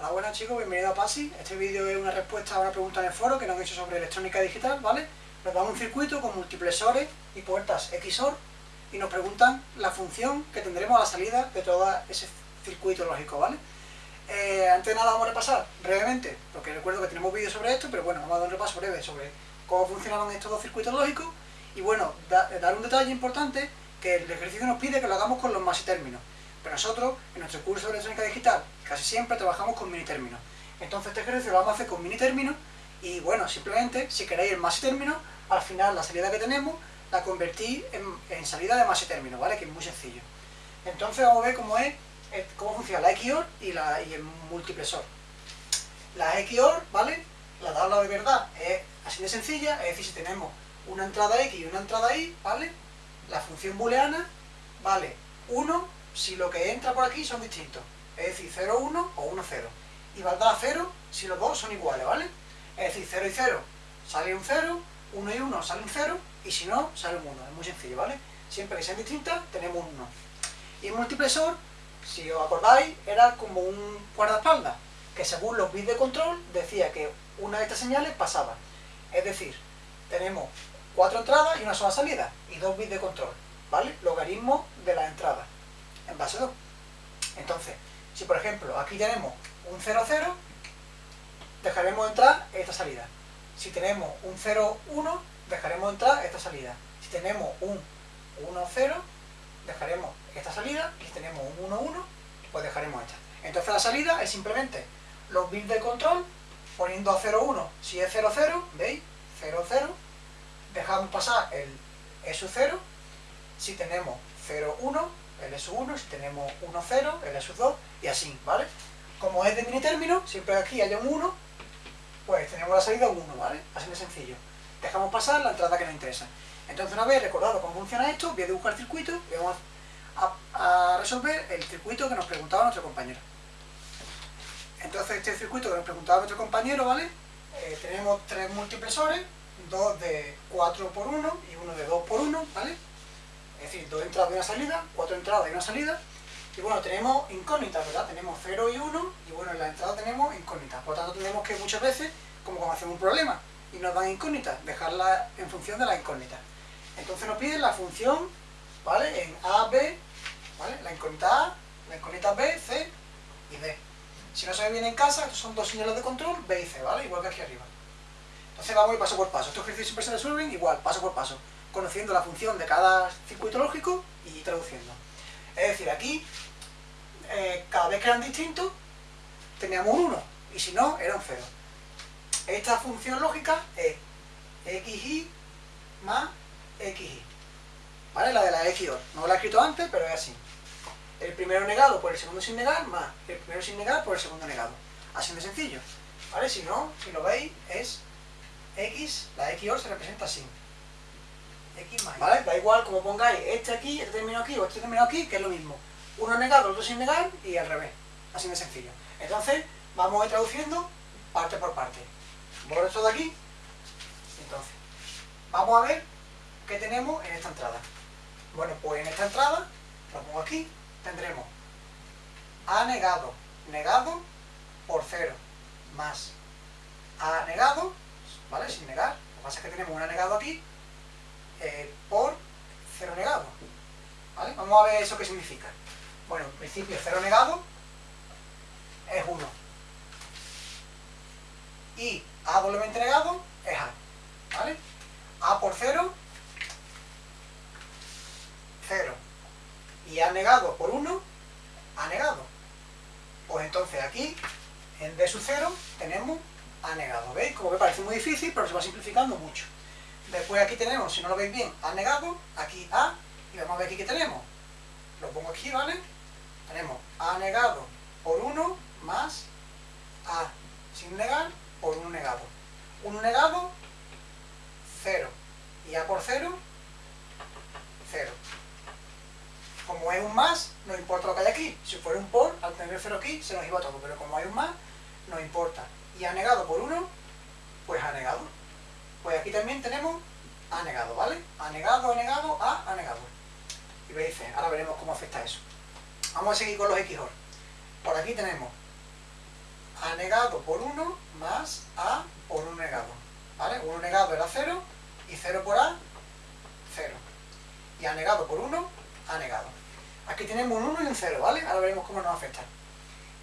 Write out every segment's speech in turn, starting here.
Hola, buenas chicos, bienvenidos a PASI. Este vídeo es una respuesta a una pregunta en el foro que nos han hecho sobre electrónica digital, ¿vale? Nos dan un circuito con multiplexores y puertas XOR y nos preguntan la función que tendremos a la salida de todo ese circuito lógico, ¿vale? Eh, antes de nada vamos a repasar brevemente, porque recuerdo que tenemos vídeos sobre esto, pero bueno, vamos a dar un repaso breve sobre cómo funcionaban estos dos circuitos lógicos y bueno, dar un detalle importante que el ejercicio nos pide que lo hagamos con los y términos. Pero nosotros, en nuestro curso de electrónica digital, casi siempre trabajamos con mini términos. Entonces este ejercicio lo vamos a hacer con mini términos y bueno, simplemente, si queréis el más término, al final la salida que tenemos la convertí en, salida de más término, ¿vale? Que es muy sencillo. Entonces vamos a ver cómo es, eh, cómo funciona la XOR y el multiplexor. La XOR, ¿vale? La tabla de verdad es así de sencilla, es decir, si tenemos una entrada X y una entrada Y, ¿vale? La función booleana vale 1 si lo que entra por aquí son distintos. Es decir, 0, 1 o 1, 0. Y valdrá 0 si los dos son iguales, ¿vale? Es decir, 0 y 0 sale un 0, 1 y 1 sale un 0, y si no, sale un 1. Es muy sencillo, ¿vale? Siempre que sean distintas, tenemos un 1. Y el multiplexor, si os acordáis, era como un guardaespaldas, que según los bits de control decía que una de estas señales pasaba. Es decir, tenemos cuatro entradas y una sola salida, y dos bits de control, ¿vale? Logaritmo de las entradas base 2. Entonces, si por ejemplo aquí tenemos un 0, 0, dejaremos entrar esta salida. Si tenemos un 0, 1, dejaremos entrar esta salida. Si tenemos un 1, 0, dejaremos esta salida. Y si tenemos un 1, 1, pues dejaremos esta. Entonces la salida es simplemente los bits de control, poniendo a 0, 1, si es 0, 0, ¿veis? 0, 0, dejamos pasar el E 0, si tenemos 0, 1, L sub 1, si tenemos 1, 0, L sub 2, y así, ¿vale? Como es de mini término, siempre aquí haya un 1, pues tenemos la salida 1, ¿vale? Así de sencillo. Dejamos pasar la entrada que nos interesa. Entonces, una vez recordado cómo funciona esto, voy a dibujar el circuito y vamos a, resolver el circuito que nos preguntaba nuestro compañero. Entonces, este circuito que nos preguntaba nuestro compañero, ¿vale? Eh, tenemos tres multiplexores, dos de 4 por 1 y uno de 2 por 1, ¿vale? Dos entradas y una salida, cuatro entradas y una salida. Y bueno, tenemos incógnitas, ¿verdad? Tenemos 0 y 1, y bueno, en la entrada tenemos incógnitas. Por lo tanto, tenemos que muchas veces, como cuando hacemos un problema, y nos dan incógnitas, dejarla en función de la incógnita. Entonces nos piden la función, ¿vale? En A, B, ¿vale? La incógnita A, la incógnita B, C y D. Si no ve bien en casa, son dos señales de control, B y C, ¿vale? Igual que aquí arriba. Entonces vamos ir paso por paso. Estos ejercicios siempre se resuelven igual, paso por paso conociendo la función de cada circuito lógico y traduciendo. Es decir, aquí, eh, cada vez que eran distintos, teníamos un 1, y si no, era un 0. Esta función lógica es xy más xy. ¿Vale? La de la XOR. No la he escrito antes, pero es así. El primero negado por el segundo sin negar, más el primero sin negar por el segundo negado. Así de sencillo. ¿Vale? Si no, si lo veis, es x, la XOR se representa así. ¿Vale? Da igual como pongáis este aquí, este término aquí o este término aquí, que es lo mismo. Uno negado, el otro sin negar y al revés. Así de sencillo. Entonces, vamos a ir traduciendo parte por parte. Borro esto de aquí. Entonces, vamos a ver qué tenemos en esta entrada. Bueno, pues en esta entrada, lo pongo aquí, tendremos A negado, negado por cero, más A negado, ¿vale? Sin negar. Lo que pasa es que tenemos un A negado aquí eh, por cero negado. ¿Vale? Vamos a ver eso qué significa. Bueno, en principio cero negado es 1. Y A doblemente negado es A. ¿Vale? A por 0, 0. Y A negado por 1, A negado. Pues entonces aquí, en D sub 0, tenemos A negado. ¿Veis? Como que parece muy difícil, pero se va simplificando mucho. Después aquí tenemos, si no lo veis bien, A negado, aquí A, y vamos a ver aquí qué tenemos. Lo pongo aquí, ¿vale? Tenemos A negado por 1 más A sin negar por 1 negado. 1 negado, 0. Y A por 0, 0. Como es un más, no importa lo que hay aquí. Si fuera un por, al tener el 0 aquí, se nos iba todo. Pero como hay un más, no importa. Y A negado por 1, pues A negado. Aquí también tenemos A negado, ¿vale? A negado, A negado, A, A negado. Y veis, ahora veremos cómo afecta eso. Vamos a seguir con los XOR. Por aquí tenemos a negado por 1 más a por 1 negado. ¿Vale? 1 negado era 0 y 0 por a, 0. Y a negado por 1, a negado. Aquí tenemos un 1 y un 0, ¿vale? Ahora veremos cómo nos afecta.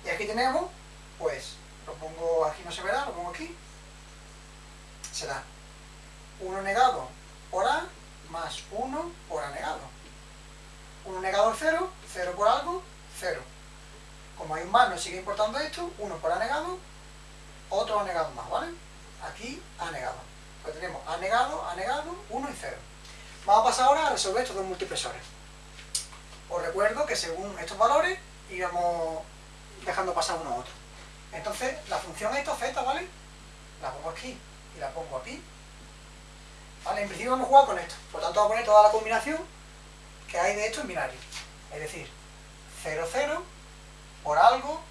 Y aquí tenemos, pues, lo pongo aquí, no se verá, lo pongo aquí. Será 1 negado por a más 1 por a negado. 1 negado es 0, 0 por algo, 0. Como hay un más, nos sigue importando esto, 1 por a negado, otro a negado más, ¿vale? Aquí a negado. Pues tenemos a negado, a negado, 1 y 0. Vamos a pasar ahora a resolver estos dos multipresores. Os recuerdo que según estos valores íbamos dejando pasar uno a otro. Entonces, la función esta z, ¿vale? La pongo aquí y la pongo aquí. ¿Vale? En principio vamos a jugar con esto. Por tanto, vamos a poner toda la combinación que hay de esto en binario. Es decir, 0, 0 por algo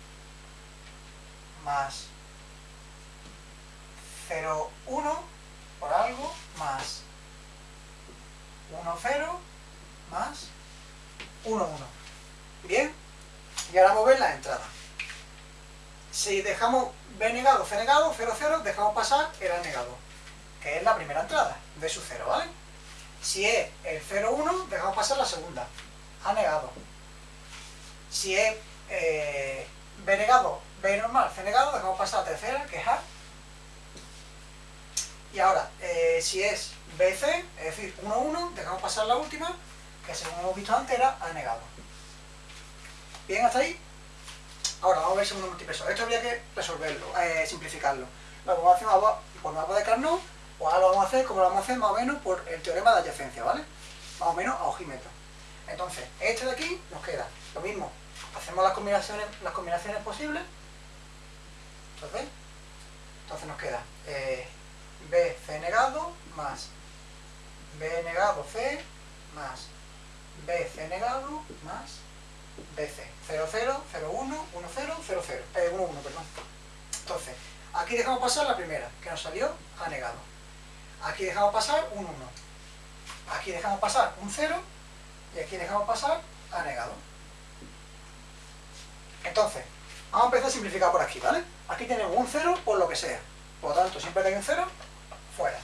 más 0, 1 por algo más 1, 0 más 1, 1. ¿Bien? Y ahora vamos a ver las entradas. Si dejamos B negado, C negado, 0, 0, dejamos pasar el A negado, que es la primera entrada de su 0, ¿vale? Si es el 0, 1, dejamos pasar la segunda, A negado. Si es eh, B negado, B normal, C negado, dejamos pasar la tercera, que es A. Y ahora, eh, si es BC, es decir, 1, 1, dejamos pasar la última, que según hemos visto antes era A negado. ¿Bien hasta ahí? Ahora vamos a ver segundo multipeso. Esto habría que resolverlo, eh, simplificarlo. Lo vamos a hacer por mapa de Carnot, o ahora lo vamos a hacer como lo vamos a hacer más o menos por el teorema de adyacencia, ¿vale? Más o menos a ojímetro. Entonces, este de aquí nos queda lo mismo. Hacemos las combinaciones, las combinaciones posibles. Entonces, entonces nos queda eh, B, C negado, más B negado, C, más B, C negado, más BC. 0, 0, 0, 1, 1, 0, 0, 0. Eh, 1, 1, perdón. Entonces, aquí dejamos pasar la primera, que nos salió A negado. Aquí dejamos pasar un 1. Aquí dejamos pasar un 0. Y aquí dejamos pasar A negado. Entonces, vamos a empezar a simplificar por aquí, ¿vale? Aquí tenemos un 0 por lo que sea. Por lo tanto, siempre que hay un 0, fuera.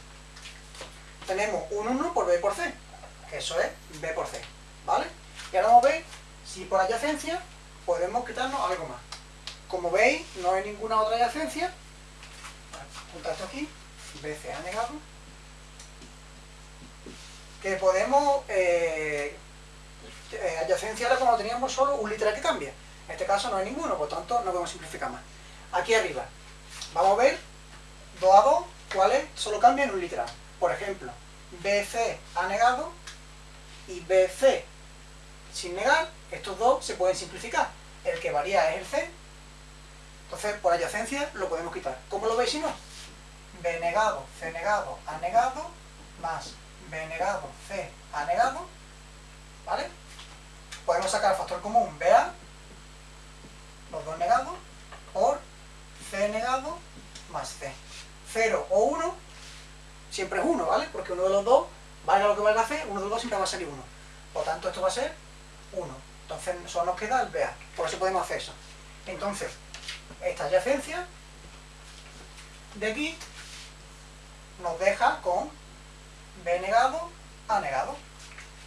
Tenemos un 1 por B por C, eso es B por C, ¿vale? Y ahora vamos a ver si por adyacencia podemos quitarnos algo más. Como veis, no hay ninguna otra adyacencia. Junta esto aquí, BC ha negado. Que podemos eh, eh, adyacencia era como teníamos solo un literal que cambia. En este caso no hay ninguno, por tanto no podemos simplificar más. Aquí arriba, vamos a ver 2 a 2, cuáles solo cambian un literal. Por ejemplo, BC ha negado y BC sin negar, estos dos se pueden simplificar. El que varía es el C, entonces por adyacencia lo podemos quitar. ¿Cómo lo veis si no? B negado, C negado, A negado, más B negado, C, A negado, ¿vale? Podemos sacar el factor común BA, los dos negados, por C negado más C. 0 o 1 siempre es 1, ¿vale? Porque uno de los dos, valga lo que valga C, uno de los dos siempre va a salir 1. Por tanto, esto va a ser 1. Entonces solo nos queda el BA. Por eso podemos hacer eso. Entonces, esta adyacencia de aquí nos deja con B negado, A negado.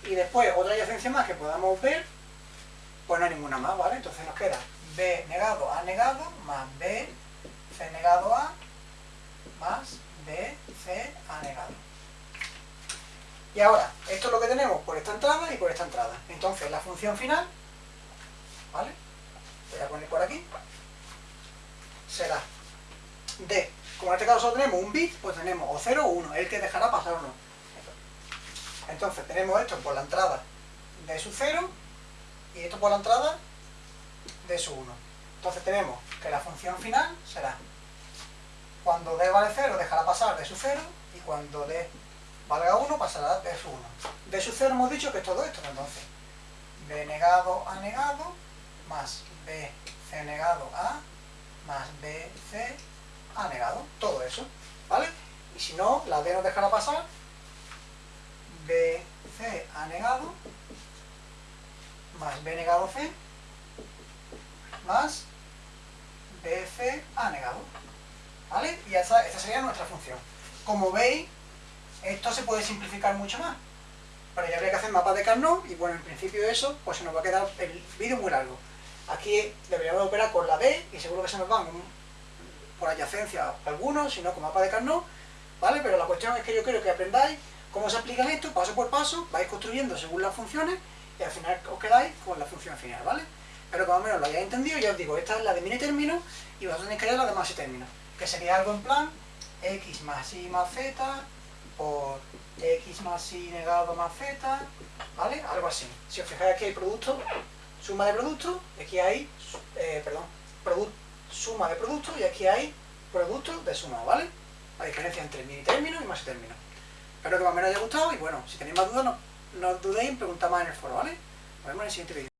Y después otra adyacencia más que podamos ver, pues no hay ninguna más, ¿vale? Entonces nos queda B negado, A negado, más B, C negado, A, más B, C, A negado. Y ahora, esto es lo que tenemos por esta entrada y por esta entrada. Entonces, la función final, ¿vale? Voy a poner por aquí, será D. Como en este caso tenemos un bit, pues tenemos o 0 o 1, el que dejará pasar o no. Entonces, tenemos esto por la entrada de su 0 y esto por la entrada de su 1. Entonces tenemos que la función final será cuando d vale 0 dejará pasar de su 0 y cuando d valga 1 pasará de su 1. De su 0 hemos dicho que es todo esto, entonces b negado a negado más b c negado a más b c a negado, todo eso, ¿vale? Y si no, la d nos dejará pasar b c a negado más b negado c más b C A negado. ¿Vale? Y esta, sería nuestra función. Como veis, esto se puede simplificar mucho más. Pero ya habría que hacer mapas de Carnot y bueno, en principio eso, pues se nos va a quedar el vídeo muy largo. Aquí deberíamos operar con la D y seguro que se nos van por adyacencia algunos, si no con mapa de Carnot, ¿vale? Pero la cuestión es que yo quiero que aprendáis cómo se aplican esto, paso por paso, vais construyendo según las funciones y al final os quedáis con la función final, ¿vale? Pero como menos lo hayáis entendido, ya os digo, esta es la de mini término y vosotros tenéis que crear la de más y término, que sería algo en plan x más y más z por x más y negado más z, ¿vale? Algo así. Si os fijáis aquí hay producto, suma de productos, aquí hay, eh, perdón, suma de productos y aquí hay producto de suma, ¿vale? La diferencia entre mini término y más término. Espero que más o haya gustado y bueno, si tenéis más dudas no, no dudéis en preguntar más en el foro, ¿vale? Nos vemos en el siguiente vídeo.